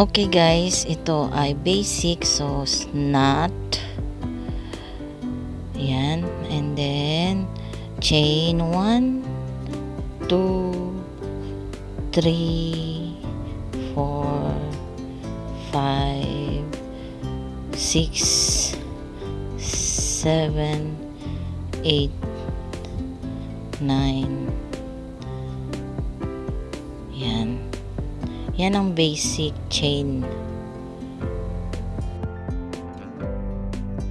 Okay guys, ito ay basic. So, knot. Yan. And then, chain 1, 2, 3, 4, 5, 6, 7, 8, 9. Yan ang basic chain